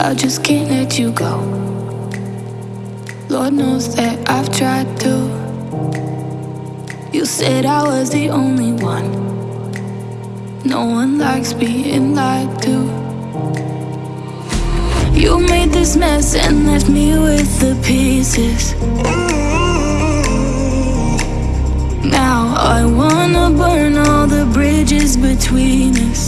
I just can't let you go. Lord knows that I've tried to. You said I was the only one. No one likes being lied to. You made this mess and left me with the pieces. Now I wanna burn all the bridges between us.